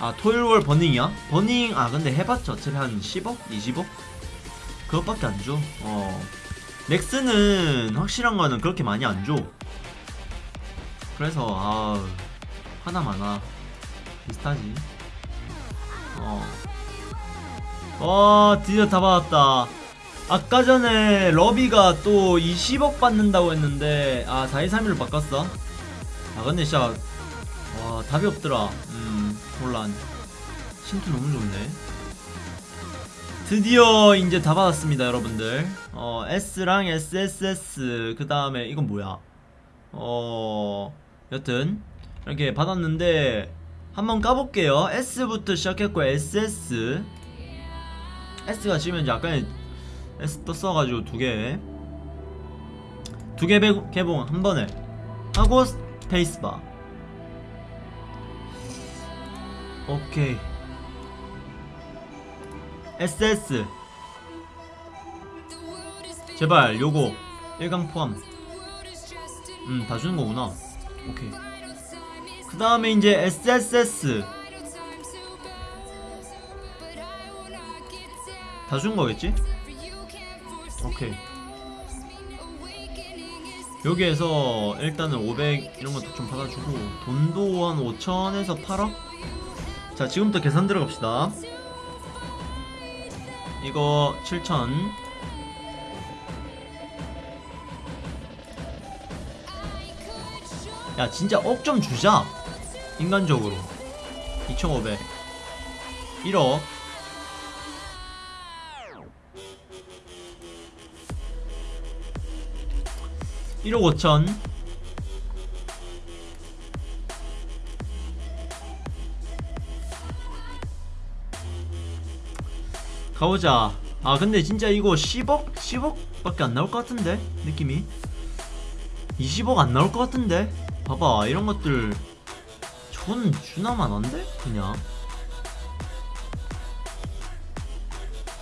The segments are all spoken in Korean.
아 토요일월 버닝이야? 버닝 아 근데 해봤자 어차피 한 10억? 20억? 그것밖에 안줘. 어. 넥스는 확실한 거는 그렇게 많이 안줘. 그래서 아 하나 많아. 비슷하지. 어. 어 드디어 다 받았다. 아까 전에 러비가 또 20억 받는다고 했는데 아 4231로 바꿨어. 아 근데 진짜 와 답이 없더라. 음 혼란 신투 너무 좋네. 드디어 이제 다 받았습니다 여러분들. 어 S랑 SSS 그 다음에 이건 뭐야? 어 여튼 이렇게 받았는데 한번 까볼게요. S부터 시작했고 SS S가 지금 이제 아까 S 떴어가지고 두개. 두 개 개봉 한 번에. 하고 스페이스바 오케이. SS 제발 요거. 1강 포함. 음다 주는 거구나. 오케이. 그 다음에 이제 SSS 다 준 거겠지? 오케이. 여기에서 일단은 500 이런 것도 좀 받아주고 돈도 한 5천에서 8억? 자 지금부터 계산 들어갑시다. 이거 7천. 야 진짜 억 좀 주자. 인간적으로. 2500 1억. 일억 5천 가보자. 아 근데 진짜 이거 10억? 10억 밖에 안 나올 것 같은데? 느낌이? 20억 안 나올 것 같은데? 봐봐 이런 것들. 전 주나만 한데? 그냥.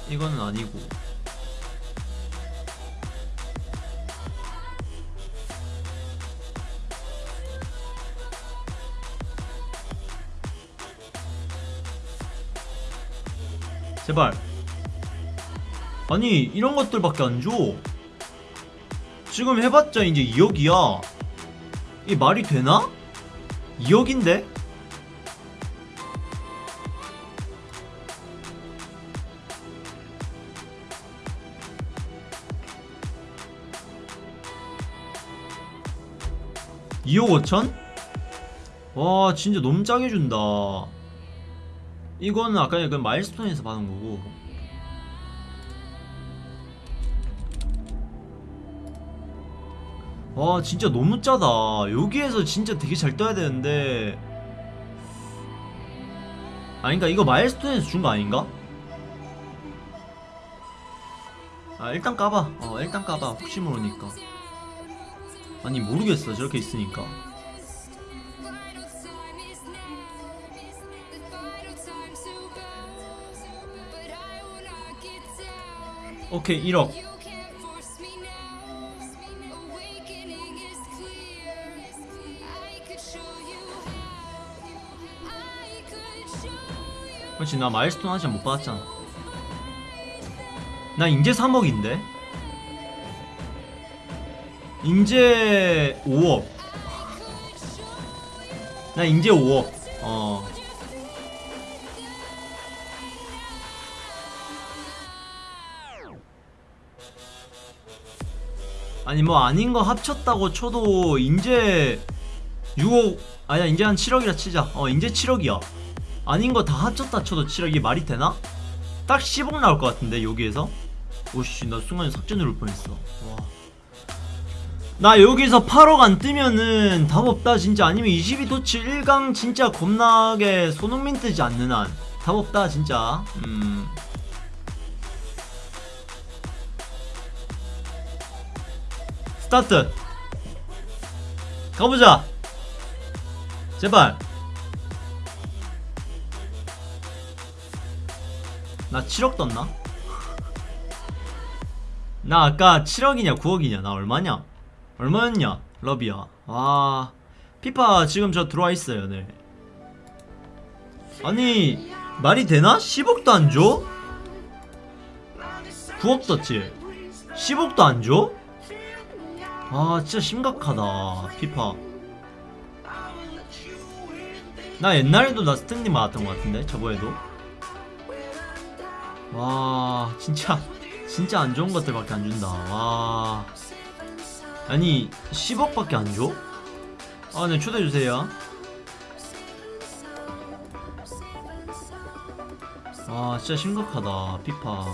이거는 아니고. 제발 아니 이런 것들밖에 안 줘. 지금 해봤자 이제 2억이야. 이게 말이 되나? 2억인데? (2억 5천) 와 진짜 너무 짜게 준다. 이거는 아까 그 마일스톤에서 받은 거고 와 진짜 너무 짜다. 여기에서 진짜 되게 잘 떠야 되는데. 아닌가 이거 마일스톤에서 준 거 아닌가? 아 일단 까봐. 어 일단 까봐. 혹시 모르니까. 아니 모르겠어. 저렇게 있으니까. 오케이 1억 그렇지 나 마일스톤 아직 못 받았잖아. 나 인제 3억인데? 인제 5억. 나 인제 5억. 어. 아니 뭐 아닌 거 합쳤다고 쳐도 인제 6억 아니야 인제 한 7억이라 치자. 어 인제 7억이야 아닌 거 다 합쳤다 쳐도 7억 이게 말이 되나? 딱 10억 나올 것 같은데 여기에서? 오씨 나 순간에 삭제 누를 뻔했어. 와. 나 여기서 8억 안 뜨면은 답 없다 진짜. 아니면 22도치 1강 진짜 겁나게 손흥민 뜨지 않는 한. 답 없다 진짜. 음. 스타트. 가보자. 제발 나 7억 떴나? 나 아까 7억이냐 9억이냐 나 얼마냐? 얼마였냐 러비야 와 피파 지금 저 들어와 있어요 네 아니 말이 되나? 10억도 안 줘? 9억 떴지 10억도 안 줘? 아 진짜 심각하다 피파 나 옛날에도 나 스탠딩 맞았던 것 같은데 저번에도 와 진짜 진짜 안 좋은 것들밖에 안 준다 와 아니 10억밖에 안 줘? 아네 초대해주세요 와 진짜 심각하다 피파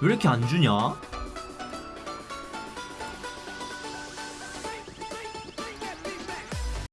왜 이렇게 안 주냐?